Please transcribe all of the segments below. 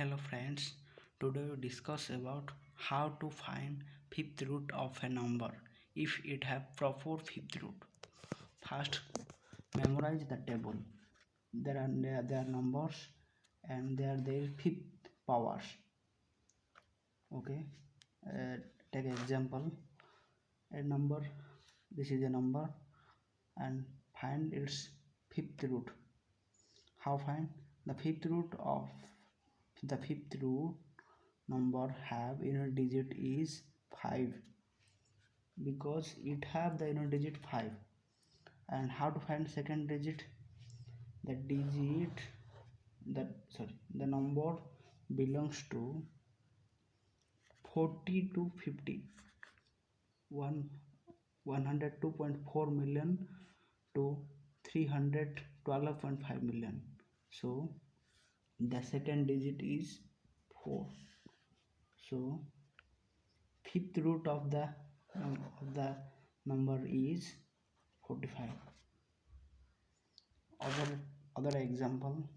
Hello friends, today we discuss about how to find fifth root of a number if it have proper fifth root. First, memorize the table. There are there are numbers and they are their fifth powers. Okay, uh, take example. A number, this is a number, and find its fifth root. How find the fifth root of the fifth root number have unit digit is 5 because it have the unit digit 5 and how to find second digit? The digit that sorry the number belongs to 40 to 50 one 102.4 million to 312.5 million. So the second digit is 4 so fifth root of the um, of the number is 45 other other example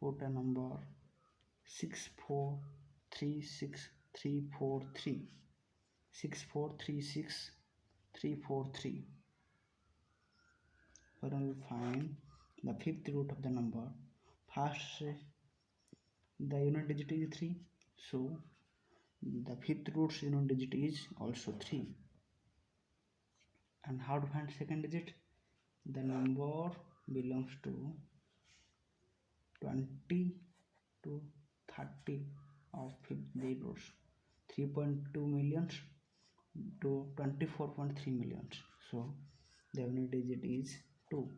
put a number 6436343 6436343 will find the fifth root of the number first the unit digit is 3 so the fifth root's unit digit is also 3 and how to find second digit? The number belongs to 20 to 30 of the roots. 3.2 millions to 24.3 millions. So the unit digit is 2